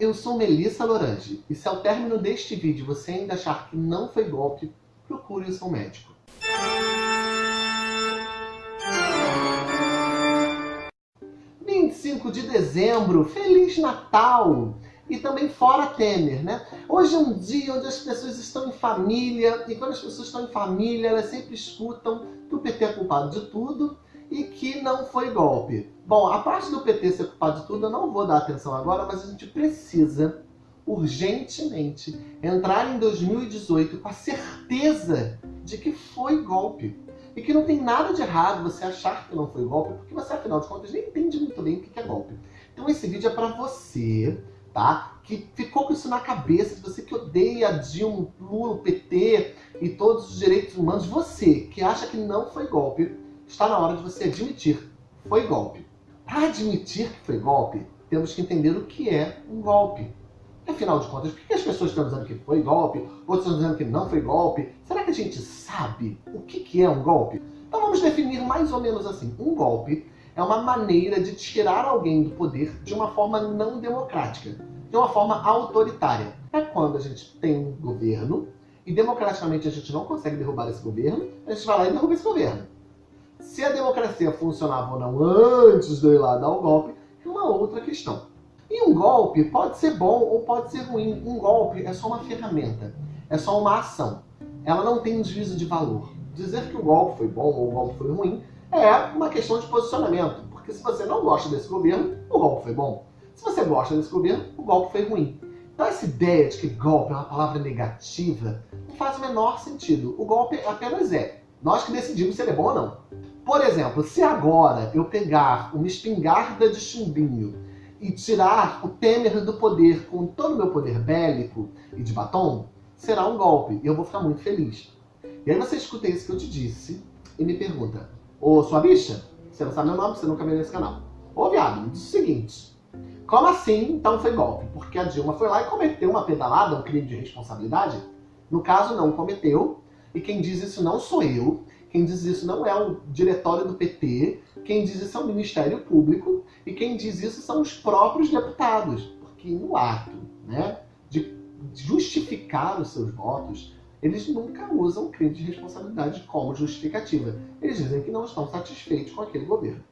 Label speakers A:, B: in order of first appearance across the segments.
A: Eu sou Melissa Lorange e se ao término deste vídeo você ainda achar que não foi golpe, procure o seu médico. ...25 de dezembro, Feliz Natal! E também fora Temer, né? Hoje é um dia onde as pessoas estão em família, e quando as pessoas estão em família, elas sempre escutam que o PT é culpado de tudo, e que não foi golpe. Bom, a parte do PT ser culpado de tudo eu não vou dar atenção agora, mas a gente precisa urgentemente entrar em 2018 com a certeza de que foi golpe. E que não tem nada de errado você achar que não foi golpe, porque você, afinal de contas, nem entende muito bem o que é golpe. Então esse vídeo é para você, tá? Que ficou com isso na cabeça, você que odeia Dilma, Lula, PT e todos os direitos humanos, você que acha que não foi golpe, está na hora de você admitir. Foi golpe. Para admitir que foi golpe, temos que entender o que é um golpe. Afinal de contas, por que as pessoas estão dizendo que foi golpe, outros estão dizendo que não foi golpe? Será que a gente sabe o que é um golpe? Então vamos definir mais ou menos assim. Um golpe é uma maneira de tirar alguém do poder de uma forma não democrática, de uma forma autoritária. É quando a gente tem um governo e democraticamente a gente não consegue derrubar esse governo, a gente vai lá e derruba esse governo. Se a democracia funcionava ou não antes de ir lá dar o golpe, é uma outra questão. E um golpe pode ser bom ou pode ser ruim. Um golpe é só uma ferramenta, é só uma ação. Ela não tem um juízo de valor. Dizer que o golpe foi bom ou o golpe foi ruim é uma questão de posicionamento. Porque se você não gosta desse governo, o golpe foi bom. Se você gosta desse governo, o golpe foi ruim. Então essa ideia de que golpe é uma palavra negativa não faz o menor sentido. O golpe apenas é. Nós que decidimos se ele é bom ou não. Por exemplo, se agora eu pegar uma espingarda de chumbinho e tirar o Temer do poder com todo o meu poder bélico e de batom, será um golpe e eu vou ficar muito feliz. E aí você escuta isso que eu te disse e me pergunta, ô sua bicha, você não sabe meu nome, você nunca veio nesse canal. Ô viado, me diz o seguinte, como assim então foi golpe? Porque a Dilma foi lá e cometeu uma pedalada, um crime de responsabilidade? No caso, não cometeu, e quem diz isso não sou eu, quem diz isso não é o diretório do PT, quem diz isso é o Ministério Público e quem diz isso são os próprios deputados. Porque no ato né, de justificar os seus votos, eles nunca usam crime de responsabilidade como justificativa. Eles dizem que não estão satisfeitos com aquele governo.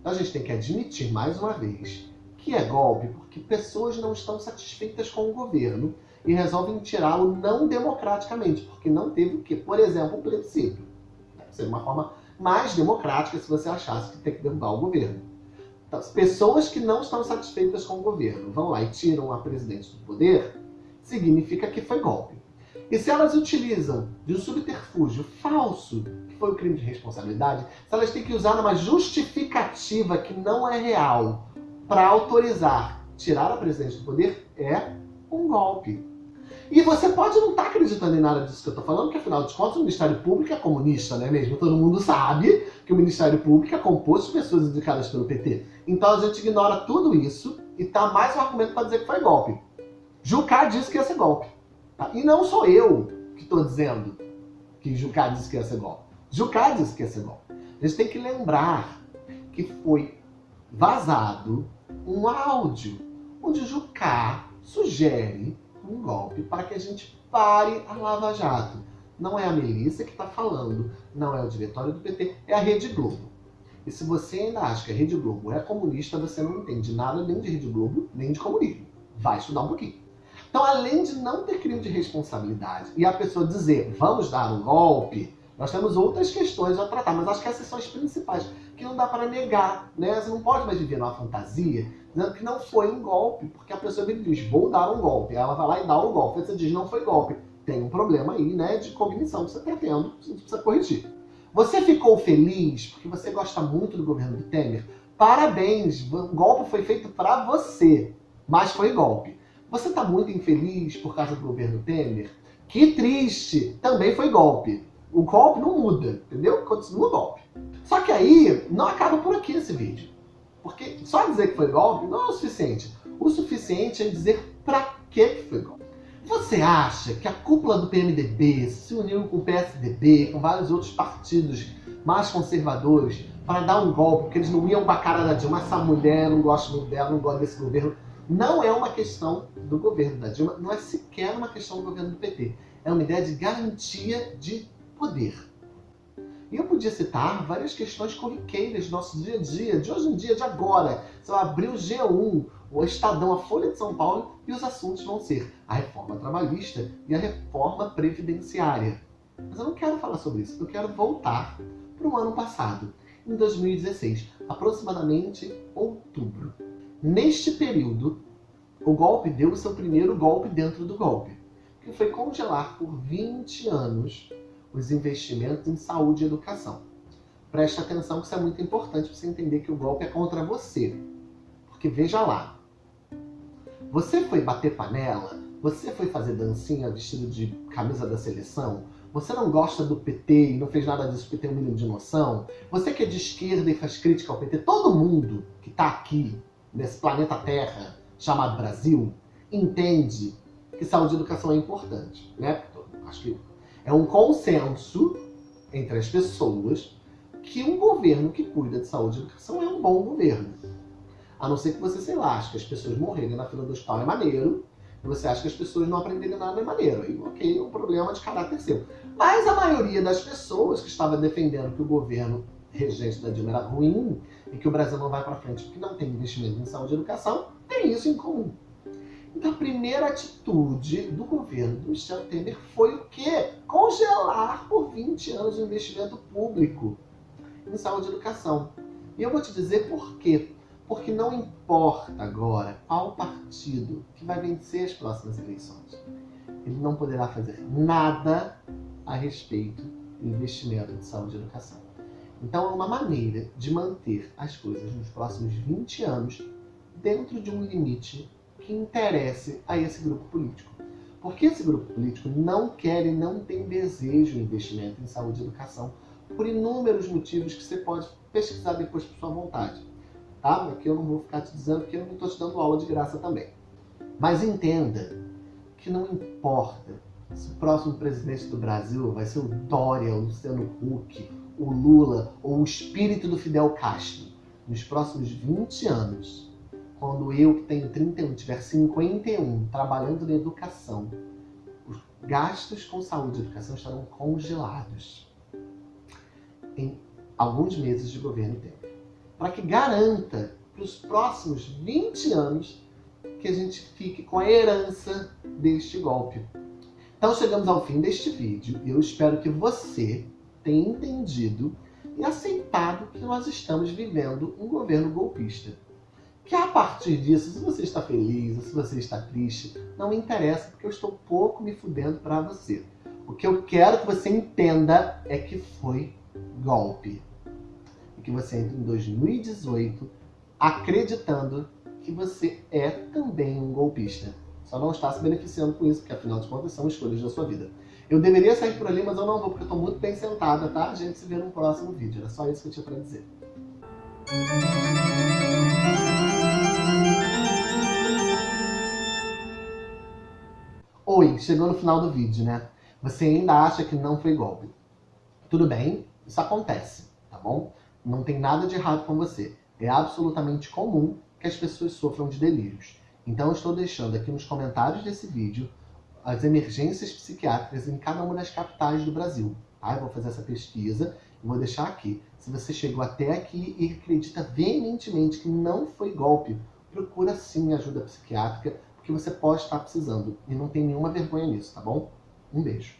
A: Então a gente tem que admitir mais uma vez que é golpe porque pessoas não estão satisfeitas com o governo e resolvem tirá-lo não democraticamente, porque não teve o que? Por exemplo, o plebiscito. Seria uma forma mais democrática se você achasse que tem que derrubar o governo. Então, pessoas que não estão satisfeitas com o governo vão lá e tiram a presidente do poder, significa que foi golpe. E se elas utilizam de um subterfúgio falso, que foi o crime de responsabilidade, se elas têm que usar uma justificativa que não é real para autorizar tirar a presidente do poder, é um golpe. E você pode não estar tá acreditando em nada disso que eu estou falando, porque afinal de contas o Ministério Público é comunista, não é mesmo? Todo mundo sabe que o Ministério Público é composto de pessoas indicadas pelo PT. Então a gente ignora tudo isso e tá mais um argumento para dizer que foi golpe. Jucá disse que ia ser golpe. Tá? E não sou eu que estou dizendo que Jucá disse que ia ser golpe. Jucá disse que ia ser golpe. A gente tem que lembrar que foi vazado um áudio onde Jucá sugere um golpe para que a gente pare a Lava Jato. Não é a Melissa que está falando, não é o diretório do PT, é a Rede Globo. E se você ainda acha que a Rede Globo é comunista, você não entende nada nem de Rede Globo, nem de comunismo. Vai estudar um pouquinho. Então, além de não ter crime de responsabilidade e a pessoa dizer, vamos dar um golpe, nós temos outras questões a tratar, mas acho que essas são as principais, que não dá para negar, né? Você não pode mais viver numa fantasia dizendo que não foi um golpe, porque a pessoa diz, vou dar um golpe, ela vai lá e dá um golpe, você diz, não foi golpe. Tem um problema aí, né, de cognição que você está tendo, você precisa corrigir. Você ficou feliz porque você gosta muito do governo do Temer? Parabéns, o golpe foi feito para você, mas foi golpe. Você está muito infeliz por causa do governo Temer? Que triste, também foi golpe. O golpe não muda, entendeu? Continua o golpe. Só que aí, não acaba por aqui esse vídeo. Porque só dizer que foi golpe não é o suficiente. O suficiente é dizer pra que foi golpe. Você acha que a cúpula do PMDB se uniu com o PSDB, com vários outros partidos mais conservadores, para dar um golpe, porque eles não iam com a cara da Dilma, essa mulher, não gosto muito dela, não gosto desse governo, Não é uma questão do governo da Dilma, não é sequer uma questão do governo do PT. É uma ideia de garantia de poder. E eu podia citar várias questões corriqueiras do nosso dia a dia, de hoje em dia, de agora. Você vai abrir o G1, o Estadão, a Folha de São Paulo, e os assuntos vão ser a reforma trabalhista e a reforma previdenciária. Mas eu não quero falar sobre isso, eu quero voltar para o ano passado, em 2016, aproximadamente outubro. Neste período, o golpe deu o seu primeiro golpe dentro do golpe, que foi congelar por 20 anos os investimentos em saúde e educação. Preste atenção que isso é muito importante para você entender que o golpe é contra você. Porque veja lá, você foi bater panela, você foi fazer dancinha vestido de camisa da seleção, você não gosta do PT e não fez nada disso porque tem um mínimo de noção, você que é de esquerda e faz crítica ao PT, todo mundo que está aqui, nesse planeta Terra, chamado Brasil, entende que saúde e educação é importante. Né? Acho que é um consenso entre as pessoas que um governo que cuida de saúde e educação é um bom governo. A não ser que você, sei lá, ache que as pessoas morrerem na fila do hospital é maneiro, e você acha que as pessoas não aprenderem nada é maneiro. Aí, ok, é um problema de caráter seu. Mas a maioria das pessoas que estava defendendo que o governo regente da Dilma era ruim e que o Brasil não vai para frente porque não tem investimento em saúde e educação, tem isso em comum. Então a primeira atitude do governo do Michel Temer foi o quê? Congelar por 20 anos o investimento público em saúde e educação. E eu vou te dizer por quê. Porque não importa agora qual partido que vai vencer as próximas eleições. Ele não poderá fazer nada a respeito do investimento de saúde e educação. Então é uma maneira de manter as coisas nos próximos 20 anos dentro de um limite que interesse a esse grupo político. Porque esse grupo político não quer e não tem desejo de investimento em saúde e educação por inúmeros motivos que você pode pesquisar depois por sua vontade. Tá? Aqui eu não vou ficar te dizendo porque eu não estou te dando aula de graça também. Mas entenda que não importa se o próximo presidente do Brasil vai ser o Dória, o Luciano Huck, o Lula ou o espírito do Fidel Castro. Nos próximos 20 anos, quando eu, que tenho 31, tiver 51, trabalhando na educação, os gastos com saúde e educação estarão congelados em alguns meses de governo tempo. Para que garanta para os próximos 20 anos que a gente fique com a herança deste golpe. Então chegamos ao fim deste vídeo eu espero que você tenha entendido e aceitado que nós estamos vivendo um governo golpista que a partir disso, se você está feliz ou se você está triste, não me interessa, porque eu estou pouco me fudendo para você. O que eu quero que você entenda é que foi golpe. E que você entre em 2018 acreditando que você é também um golpista. Só não está se beneficiando com isso, porque afinal de contas são escolhas da sua vida. Eu deveria sair por ali, mas eu não vou, porque eu estou muito bem sentada, tá? A gente se vê no próximo vídeo. Era só isso que eu tinha para dizer. Oi, chegou no final do vídeo, né? Você ainda acha que não foi golpe. Tudo bem, isso acontece, tá bom? Não tem nada de errado com você. É absolutamente comum que as pessoas sofram de delírios. Então eu estou deixando aqui nos comentários desse vídeo as emergências psiquiátricas em cada uma das capitais do Brasil. Tá? Eu vou fazer essa pesquisa e vou deixar aqui. Se você chegou até aqui e acredita veementemente que não foi golpe, procura sim ajuda psiquiátrica que você pode estar precisando. E não tem nenhuma vergonha nisso, tá bom? Um beijo.